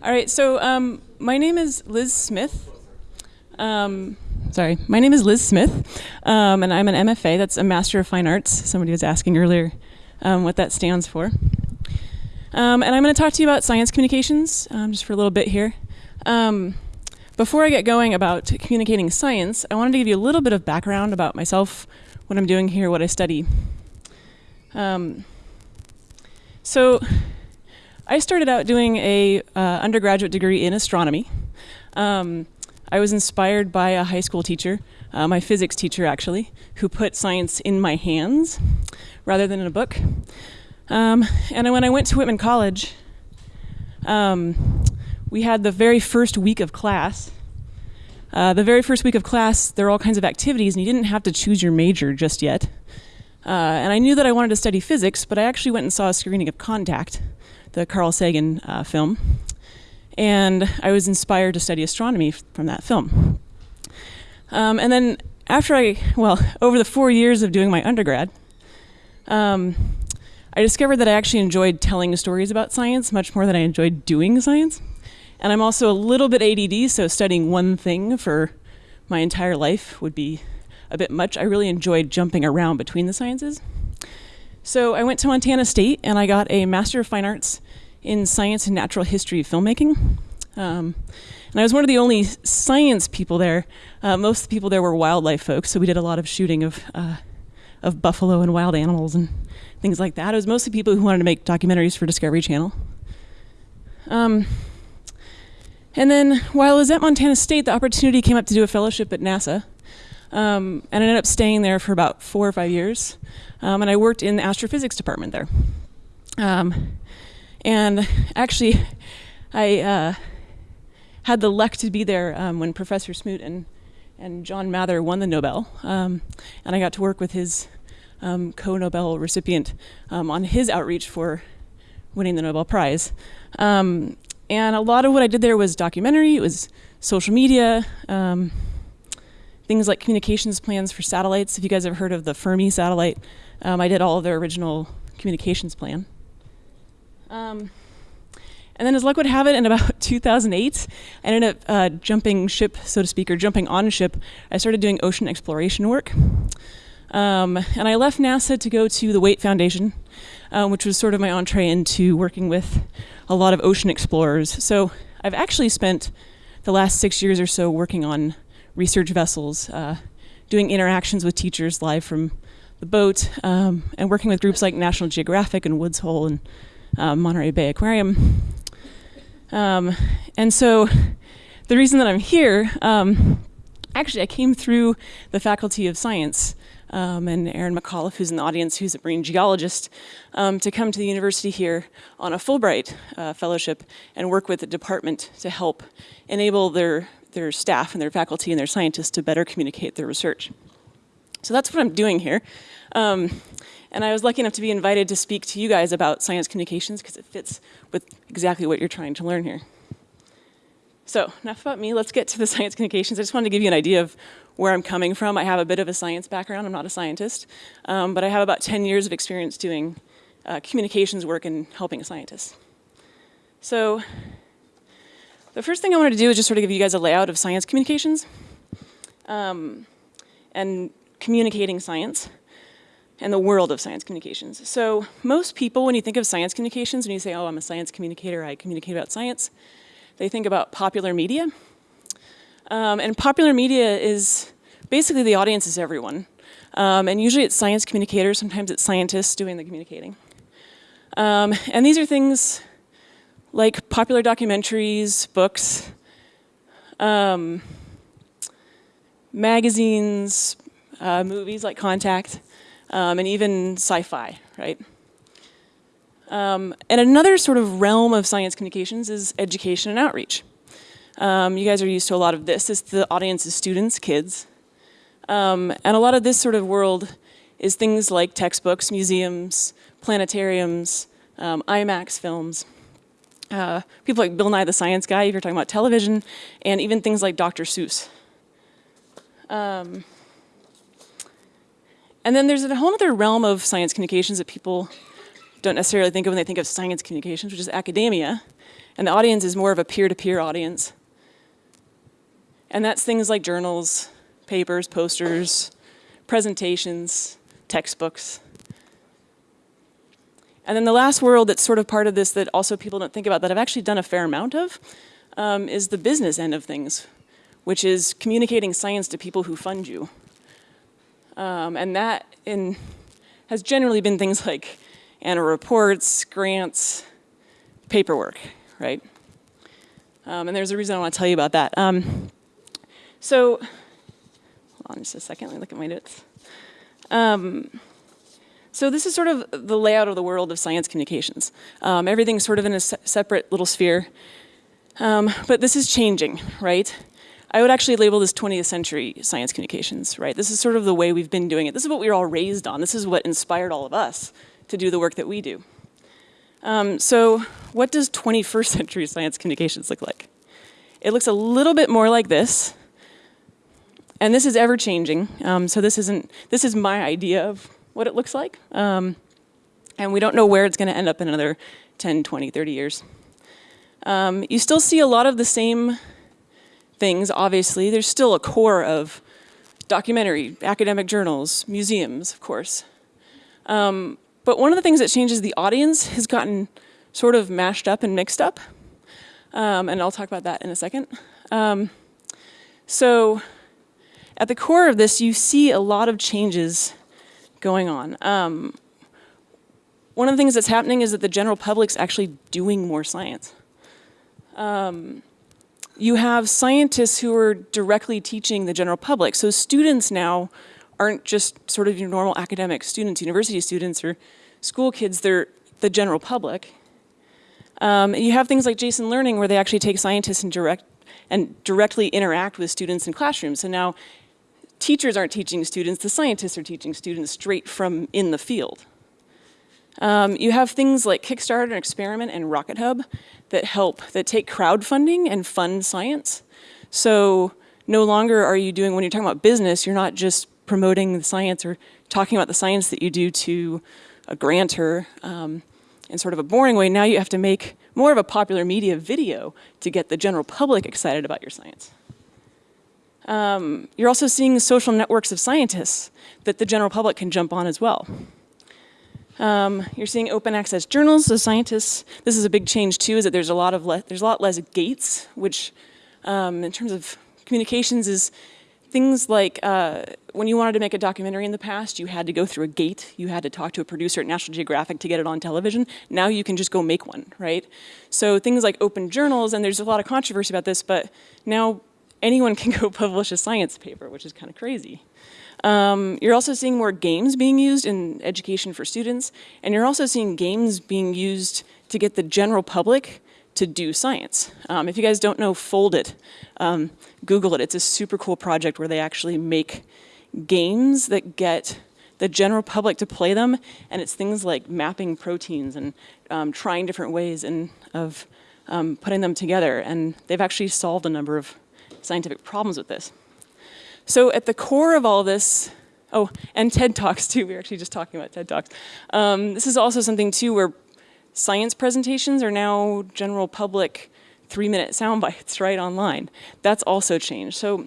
All right, so um, my name is Liz Smith. Um, sorry, my name is Liz Smith, um, and I'm an MFA. That's a Master of Fine Arts. Somebody was asking earlier um, what that stands for. Um, and I'm going to talk to you about science communications um, just for a little bit here. before I get going about communicating science, I wanted to give you a little bit of background about myself, what I'm doing here, what I study. so I started out doing a uh, undergraduate degree in astronomy. Um, I was inspired by a high school teacher, uh, my physics teacher actually, who put science in my hands rather than in a book. Um, and when I went to Whitman College, um, we had the very first week of class. Uh, the very first week of class, there are all kinds of activities, and you didn't have to choose your major just yet. Uh, and I knew that I wanted to study physics, but I actually went and saw a screening of Contact, the Carl Sagan uh, film. And I was inspired to study astronomy from that film. Um, and then after I, well, over the four years of doing my undergrad, um, I discovered that I actually enjoyed telling stories about science much more than I enjoyed doing science. And I'm also a little bit ADD, so studying one thing for my entire life would be a bit much. I really enjoyed jumping around between the sciences. So I went to Montana State and I got a Master of Fine Arts in Science and Natural History Filmmaking. Um, and I was one of the only science people there. Uh, most of the people there were wildlife folks, so we did a lot of shooting of, uh, of buffalo and wild animals and things like that. It was mostly people who wanted to make documentaries for Discovery Channel. Um, and then while I was at Montana State, the opportunity came up to do a fellowship at NASA. Um, and I ended up staying there for about four or five years. Um, and I worked in the astrophysics department there. Um, and actually, I uh, had the luck to be there um, when Professor Smoot and, and John Mather won the Nobel. Um, and I got to work with his um, co Nobel recipient on his outreach for winning the Nobel Prize. and a lot of what I did there was documentary, it was social media things like communications plans for satellites. If you guys have heard of the Fermi satellite, um, I did all of their original communications plan. Um, and then as luck would have it, in about 2008, I ended up uh, jumping ship, so to speak, or jumping on ship. I started doing ocean exploration work. Um, and I left NASA to go to the Waitt Foundation, um, which was sort of my entree into working with a lot of ocean explorers. So I've actually spent the last six years or so working on research vessels, uh, doing interactions with teachers live from the boat, um, and working with groups like National Geographic and Woods Hole and uh, Monterey Bay Aquarium. Um, and so the reason that I'm here, um, actually, I came through the Faculty of Science. Um, and Aaron Micallef, who's in the audience, who's a marine geologist, um, to come to the university here on a Fulbright uh, fellowship and work with the department to help enable their their staff and their faculty and their scientists to better communicate their research. So that's what I'm doing here. Um, and I was lucky enough to be invited to speak to you guys about science communications because it fits with exactly what you're trying to learn here. So enough about me, let's get to the science communications. I just wanted to give you an idea of where I'm coming from. I have a bit of a science background, I'm not a scientist, um, but I have about 10 years of experience doing uh, communications work and helping scientists. So the first thing I wanted to do is just sort of give you guys a layout of science communications um, and communicating science and the world of science communications. So most people, when you think of science communications, when you say, oh, I'm a science communicator, I communicate about science, they think about popular media. Um, and popular media is basically the audience is everyone. Um, and usually it's science communicators, sometimes it's scientists doing the communicating. Um, and these are things like popular documentaries, books, um, magazines, uh, movies like Contact, um, and even sci-fi, right? Um, and another sort of realm of science communications is education and outreach. Um, you guys are used to a lot of this. It's the audience is students, kids. Um, and a lot of this sort of world is things like textbooks, museums, planetariums, um, IMAX films uh, people like Bill Nye the Science Guy, if you're talking about television, and even things like Dr. Seuss. Um, and then there's a whole other realm of science communications that people don't necessarily think of when they think of science communications, which is academia. And the audience is more of a peer-to-peer audience. And that's things like journals, papers, posters, presentations, textbooks. And then the last world that's sort of part of this that also people don't think about that I've actually done a fair amount of um, is the business end of things, which is communicating science to people who fund you. Um, and that in, has generally been things like annual reports, grants, paperwork, right? Um, and there's a reason I want to tell you about that. Um, so, hold on just a second, let me look at my notes. So this is sort of the layout of the world of science communications. Um, everything's sort of in a se separate little sphere. Um, but this is changing, right? I would actually label this 20th century science communications, right? This is sort of the way we've been doing it. This is what we were all raised on. This is what inspired all of us to do the work that we do. Um, so what does 21st century science communications look like? It looks a little bit more like this. And this is ever changing. Um, so this isn't, this is my idea of what it looks like. Um, and we don't know where it's gonna end up in another 10, 20, 30 years. Um, you still see a lot of the same things, obviously. There's still a core of documentary, academic journals, museums, of course. Um, but one of the things that changes the audience has gotten sort of mashed up and mixed up. Um, and I'll talk about that in a second. Um, so at the core of this, you see a lot of changes going on. Um, one of the things that's happening is that the general public's actually doing more science. Um, you have scientists who are directly teaching the general public. So students now aren't just sort of your normal academic students, university students or school kids, they're the general public. Um, you have things like Jason Learning where they actually take scientists and direct and directly interact with students in classrooms. So now teachers aren't teaching students, the scientists are teaching students straight from in the field. Um, you have things like Kickstarter and Experiment and Rocket Hub that help, that take crowdfunding and fund science. So no longer are you doing, when you're talking about business, you're not just promoting the science or talking about the science that you do to a grantor um, in sort of a boring way. Now you have to make more of a popular media video to get the general public excited about your science. Um, you're also seeing social networks of scientists that the general public can jump on as well. Um, you're seeing open access journals, so scientists, this is a big change too, is that there's a lot of, there's a lot less gates, which um, in terms of communications is things like uh, when you wanted to make a documentary in the past, you had to go through a gate, you had to talk to a producer at National Geographic to get it on television. Now you can just go make one, right? So things like open journals, and there's a lot of controversy about this, but now anyone can go publish a science paper, which is kind of crazy. Um, you're also seeing more games being used in education for students, and you're also seeing games being used to get the general public to do science. Um, if you guys don't know Foldit, um, Google it. It's a super cool project where they actually make games that get the general public to play them, and it's things like mapping proteins and um, trying different ways and of um, putting them together, and they've actually solved a number of scientific problems with this. So at the core of all this, oh, and TED Talks too, we were actually just talking about TED Talks. Um, this is also something too where science presentations are now general public three minute sound bites right online. That's also changed. So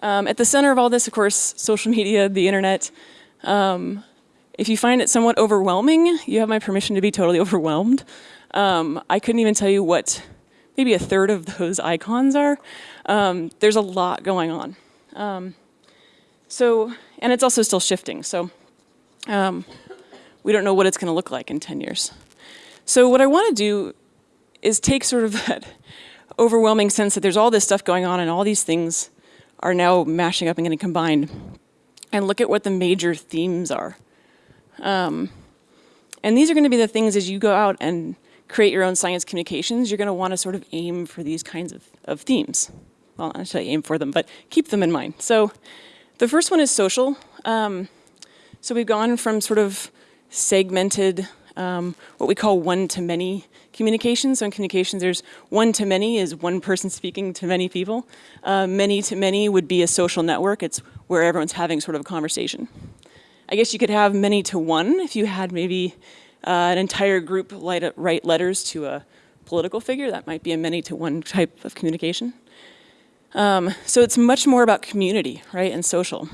um, at the center of all this, of course, social media, the internet. Um, if you find it somewhat overwhelming, you have my permission to be totally overwhelmed. Um, I couldn't even tell you what maybe a third of those icons are. Um, there's a lot going on. Um, so, and it's also still shifting. So um, we don't know what it's going to look like in 10 years. So what I want to do is take sort of that overwhelming sense that there's all this stuff going on and all these things are now mashing up and getting combined and look at what the major themes are. Um, and these are going to be the things as you go out and create your own science communications, you're going to want to sort of aim for these kinds of, of themes well, not necessarily aim for them, but keep them in mind. So the first one is social. Um, so we've gone from sort of segmented, um, what we call one-to-many communications. So in communications, there's one-to-many is one person speaking to many people. Uh, many-to-many would be a social network. It's where everyone's having sort of a conversation. I guess you could have many to one if you had maybe uh, an entire group write letters to a political figure. That might be a many to one type of communication. Um, so it's much more about community, right, and social.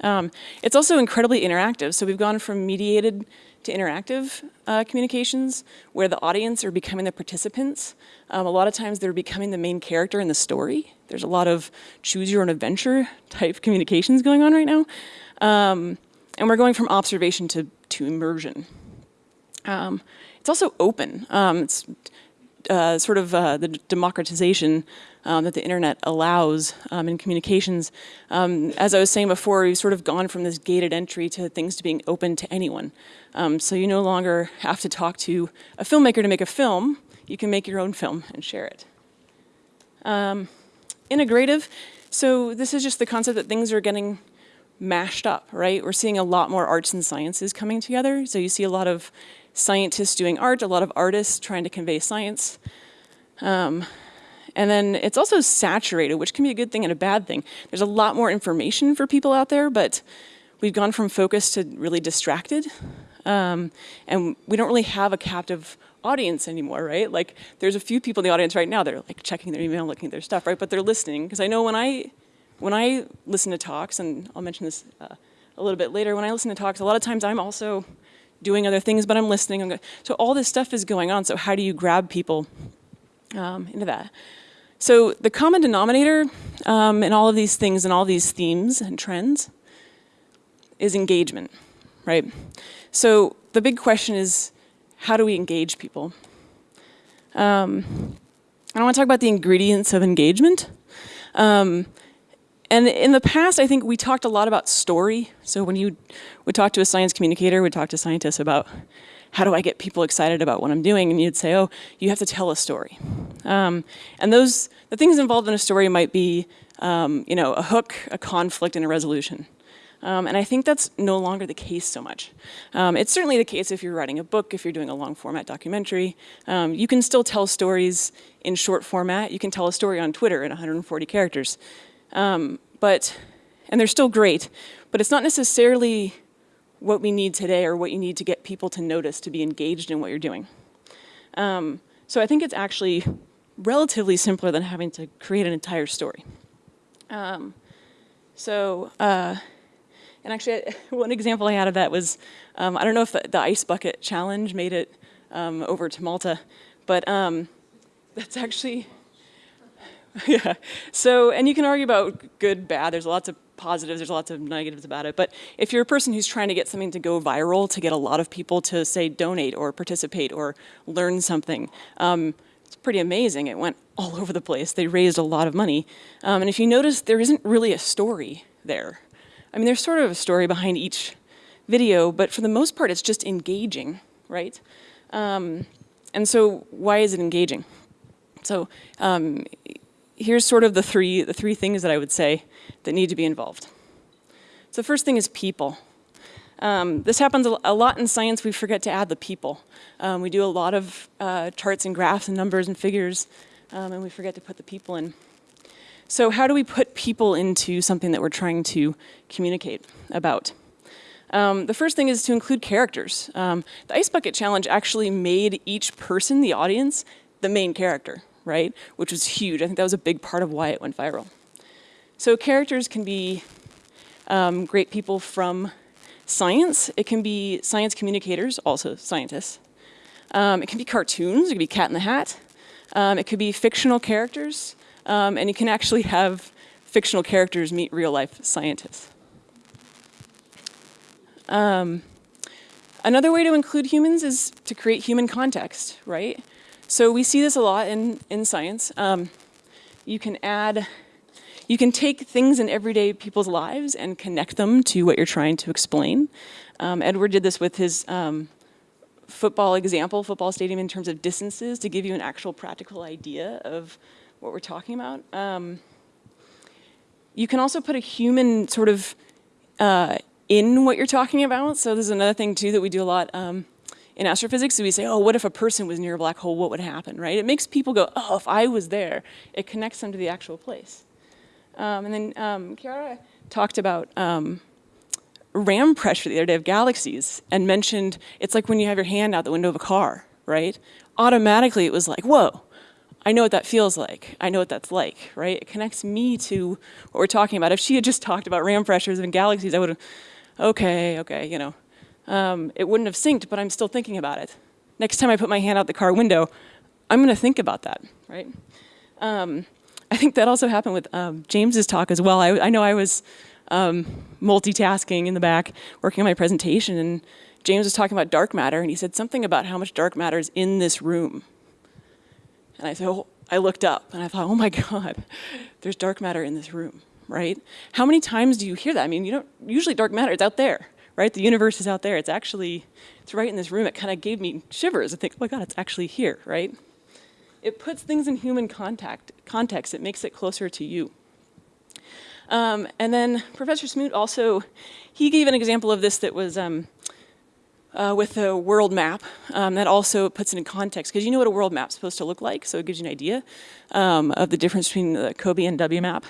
Um, it's also incredibly interactive. So we've gone from mediated to interactive uh, communications where the audience are becoming the participants. Um, a lot of times they're becoming the main character in the story. There's a lot of choose your own adventure type communications going on right now. Um, and we're going from observation to, to immersion. Um, it's also open. Um, it's uh, sort of uh, the democratization um, that the internet allows um, in communications. Um, as I was saying before, we've sort of gone from this gated entry to things to being open to anyone. Um, so you no longer have to talk to a filmmaker to make a film. You can make your own film and share it. Integrative, so this is just the concept that things are getting mashed up, right? We're seeing a lot more arts and sciences coming together. So you see a lot of scientists doing art, a lot of artists trying to convey science. Um, and then it's also saturated, which can be a good thing and a bad thing. There's a lot more information for people out there, but we've gone from focused to really distracted. Um, and we don't really have a captive audience anymore, right? Like there's a few people in the audience right now they're like checking their email, looking at their stuff, right? But they're listening, because I know when I, when I listen to talks, and I'll mention this uh, a little bit later, when I listen to talks, a lot of times I'm also doing other things, but I'm listening. So all this stuff is going on. So how do you grab people um, into that? So the common denominator um, in all of these things and all these themes and trends is engagement, right? So the big question is, how do we engage people? Um, I want to talk about the ingredients of engagement. Um, and in the past, I think we talked a lot about story. So when you would talk to a science communicator, would talk to scientists about how do I get people excited about what I'm doing? And you'd say, oh, you have to tell a story. Um, and those, the things involved in a story might be, um, you know, a hook, a conflict, and a resolution. Um, and I think that's no longer the case so much. Um, it's certainly the case if you're writing a book, if you're doing a long format documentary. Um, you can still tell stories in short format. You can tell a story on Twitter in 140 characters. Um, but, and they're still great, but it's not necessarily what we need today or what you need to get people to notice to be engaged in what you're doing. Um, so I think it's actually relatively simpler than having to create an entire story. Um, so, uh, and actually one example I had of that was, um, I don't know if the, the, ice bucket challenge made it um, over to Malta, but um, that's actually, yeah. So, and you can argue about good, bad. There's lots of positives, there's lots of negatives about it. But if you're a person who's trying to get something to go viral, to get a lot of people to say donate or participate or learn something, um, it's pretty amazing. It went all over the place. They raised a lot of money. Um, and if you notice, there isn't really a story there. I mean, there's sort of a story behind each video, but for the most part, it's just engaging, right? Um, and so why is it engaging? So um, here's sort of the three, the three things that I would say that need to be involved. So the first thing is people. Um, this happens a lot in science, we forget to add the people. Um, we do a lot of uh, charts and graphs and numbers and figures, um, and we forget to put the people in. So how do we put people into something that we're trying to communicate about? Um, the first thing is to include characters. Um, the Ice Bucket Challenge actually made each person, the audience, the main character right? Which was huge. I think that was a big part of why it went viral. So characters can be um, great people from science. It can be science communicators, also scientists. Um, it can be cartoons, it could be Cat in the Hat. Um, it could be fictional characters, um, and you can actually have fictional characters meet real life scientists. Um, another way to include humans is to create human context, right? So we see this a lot in, in science. Um, you can add, you can take things in everyday people's lives and connect them to what you're trying to explain. Um, Edward did this with his um, football example, football stadium in terms of distances to give you an actual practical idea of what we're talking about. Um, you can also put a human sort of uh, in what you're talking about. So this is another thing too that we do a lot. In astrophysics, we say, oh, what if a person was near a black hole, what would happen, right? It makes people go, oh, if I was there, it connects them to the actual place. Um, and then um, talked about um, ram pressure the other day of galaxies and mentioned it's like when you have your hand out the window of a car, right? Automatically it was like, whoa, I know what that feels like. I know what that's like, right? It connects me to what we're talking about. If she had just talked about ram pressures and galaxies, I would have, okay, okay, you know. Um, it wouldn't have synced, but I'm still thinking about it. Next time I put my hand out the car window, I'm gonna think about that, right? Um, I think that also happened with um, James's talk as well. I, I know I was um, multitasking in the back, working on my presentation, and James was talking about dark matter, and he said something about how much dark matter is in this room. And I said, oh, I looked up, and I thought, oh my God, there's dark matter in this room, right? How many times do you hear that? I mean, you don't, usually dark matter, it's out there, right? The universe is out there. It's actually, it's right in this room. It kind of gave me shivers. I think, oh my God, it's actually here, right? It puts things in human contact, context. It makes it closer to you. Um, and then Professor Smoot also, he gave an example of this that was um, uh, with a world map um, that also puts it in context because you know what a world map's supposed to look like, so it gives you an idea um, of the difference between the COBE and WMAP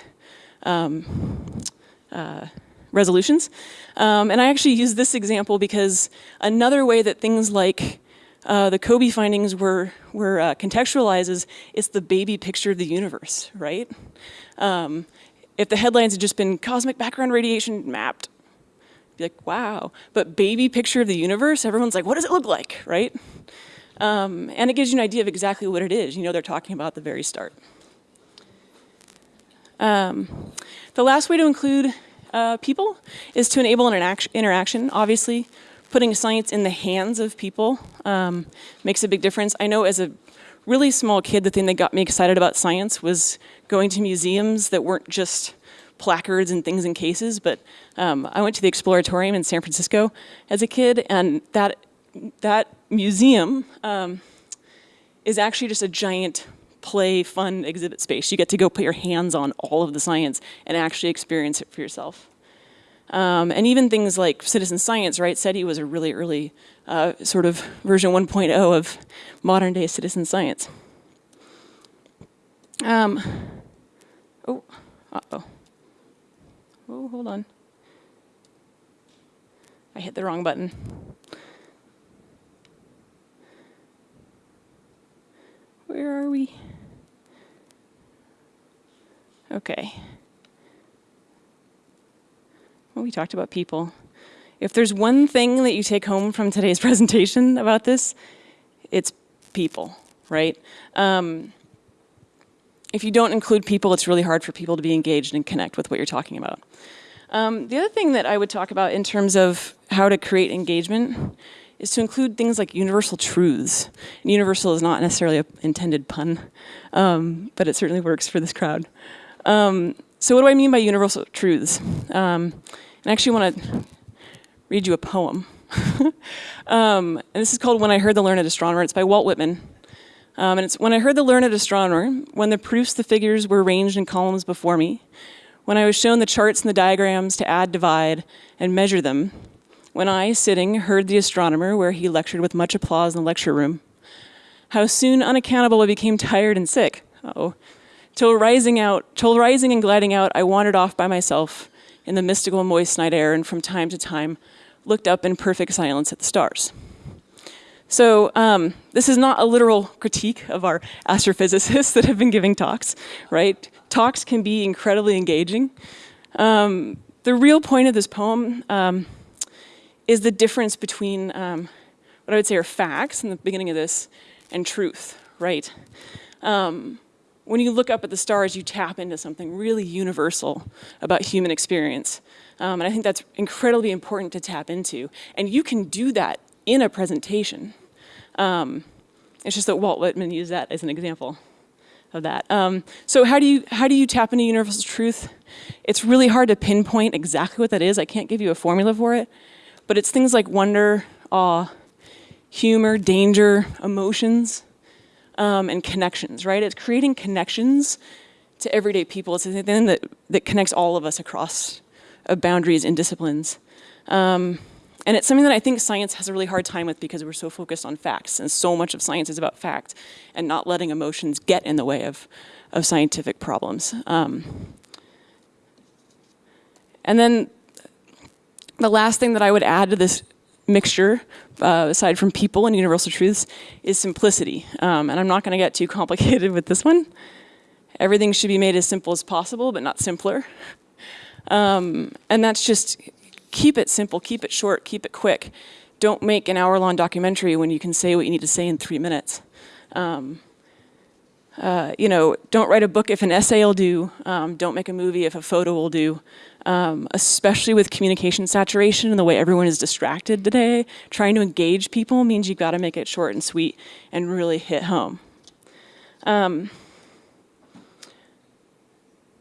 um, uh, resolutions. Um, and I actually use this example because another way that things like uh, the COBE findings were, were uh, contextualized is it's the baby picture of the universe, right? Um, if the headlines had just been cosmic background radiation mapped, be like, wow. But baby picture of the universe, everyone's like, what does it look like, right? Um, and it gives you an idea of exactly what it is. You know they're talking about the very start. Um, the last way to include uh, people is to enable an interaction. Obviously, putting science in the hands of people um, makes a big difference. I know as a really small kid, the thing that got me excited about science was going to museums that weren't just placards and things in cases, but um, I went to the Exploratorium in San Francisco as a kid, and that, that museum um, is actually just a giant play, fun exhibit space. You get to go put your hands on all of the science and actually experience it for yourself. Um, and even things like citizen science, right? SETI was a really early uh, sort of version 1.0 of modern day citizen science. Um, oh, uh-oh. Oh, hold on. I hit the wrong button. Where are we? Okay. Well, we talked about people. If there's one thing that you take home from today's presentation about this, it's people, right? Um, if you don't include people, it's really hard for people to be engaged and connect with what you're talking about. Um, the other thing that I would talk about in terms of how to create engagement is to include things like universal truths. And universal is not necessarily an intended pun, um, but it certainly works for this crowd. Um, so what do I mean by universal truths? Um, I actually want to read you a poem. Um, and this is called When I Heard the Learned Astronomer. It's by Walt Whitman. Um, and it's when I heard the learned astronomer, when the proofs, the figures were ranged in columns before me, when I was shown the charts and the diagrams to add, divide, and measure them, when I, sitting, heard the astronomer where he lectured with much applause in the lecture room, how soon unaccountable I became tired and sick. Uh oh. Till rising out, till rising and gliding out, I wandered off by myself in the mystical moist night air and from time to time looked up in perfect silence at the stars. So um, this is not a literal critique of our astrophysicists that have been giving talks, right? Talks can be incredibly engaging. Um, the real point of this poem um, is the difference between um, what I would say are facts in the beginning of this and truth, right? Um, when you look up at the stars, you tap into something really universal about human experience. Um, and I think that's incredibly important to tap into. And you can do that in a presentation. Um, it's just that Walt Whitman used that as an example of that. Um, so how do you how do you tap into universal truth? It's really hard to pinpoint exactly what that is. I can't give you a formula for it, but it's things like wonder, awe, humor, danger, emotions, um, and connections. Right? It's creating connections to everyday people. It's the thing that that connects all of us across uh, boundaries and disciplines. Um, and it's something that I think science has a really hard time with because we're so focused on facts and so much of science is about fact and not letting emotions get in the way of, of scientific problems. Um, and then the last thing that I would add to this mixture, uh, aside from people and universal truths, is simplicity. Um, and I'm not going to get too complicated with this one. Everything should be made as simple as possible, but not simpler. Um, and that's just keep it simple, keep it short, keep it quick. Don't make an hour-long documentary when you can say what you need to say in three minutes. Um, uh, you know, don't write a book if an essay will do. Um, don't make a movie if a photo will do. Um, especially with communication saturation and the way everyone is distracted today, trying to engage people means you've got to make it short and sweet and really hit home. Um,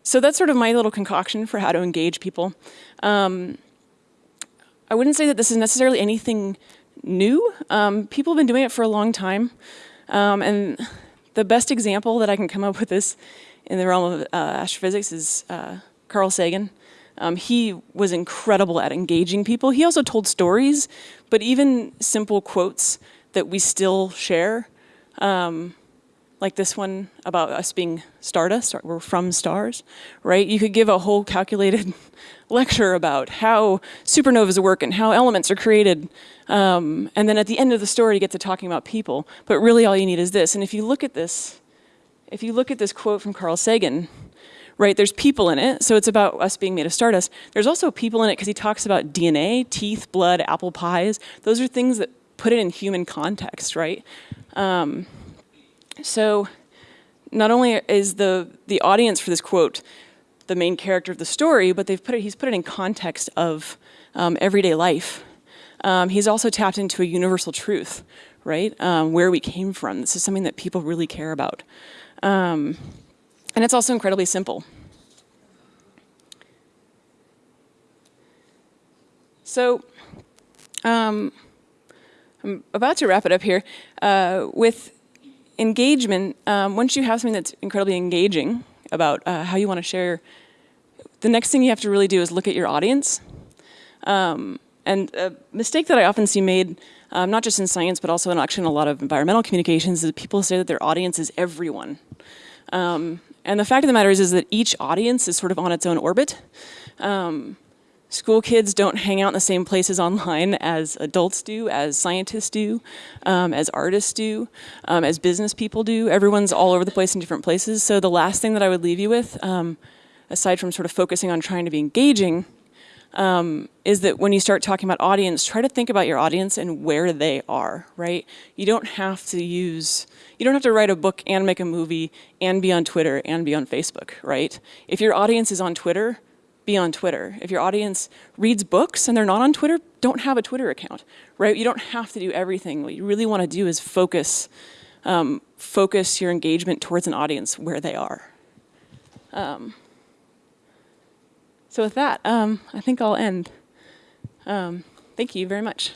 so that's sort of my little concoction for how to engage people. Um, I wouldn't say that this is necessarily anything new. Um, people have been doing it for a long time. Um, and the best example that I can come up with this in the realm of uh, astrophysics is uh, Carl Sagan. Um, he was incredible at engaging people. He also told stories, but even simple quotes that we still share, um, like this one about us being stardust, we're from stars, right? You could give a whole calculated lecture about how supernovas work and how elements are created. Um, and then at the end of the story, you get to talking about people. But really all you need is this. And if you look at this, if you look at this quote from Carl Sagan, right, there's people in it. So it's about us being made of stardust. There's also people in it because he talks about DNA, teeth, blood, apple pies. Those are things that put it in human context, right? Um, so not only is the, the audience for this quote the main character of the story, but they've put it, he's put it in context of um, everyday life. Um, he's also tapped into a universal truth, right? Um, where we came from. This is something that people really care about. Um, and it's also incredibly simple. So, um, I'm about to wrap it up here. Uh, with engagement, um, once you have something that's incredibly engaging about uh, how you want to share, the next thing you have to really do is look at your audience. Um, and a mistake that I often see made, um, not just in science, but also in actually in a lot of environmental communications, is people say that their audience is everyone. Um, and the fact of the matter is, is that each audience is sort of on its own orbit. Um, School kids don't hang out in the same places online as adults do, as scientists do, um, as artists do, um, as business people do. Everyone's all over the place in different places. So the last thing that I would leave you with, um, aside from sort of focusing on trying to be engaging, um, is that when you start talking about audience, try to think about your audience and where they are, right? You don't have to use, you don't have to write a book and make a movie and be on Twitter and be on Facebook, right? If your audience is on Twitter, be on Twitter. If your audience reads books and they're not on Twitter, don't have a Twitter account, right? You don't have to do everything. What you really want to do is focus, um, focus your engagement towards an audience where they are. Um, so with that, um, I think I'll end. Um, thank you very much.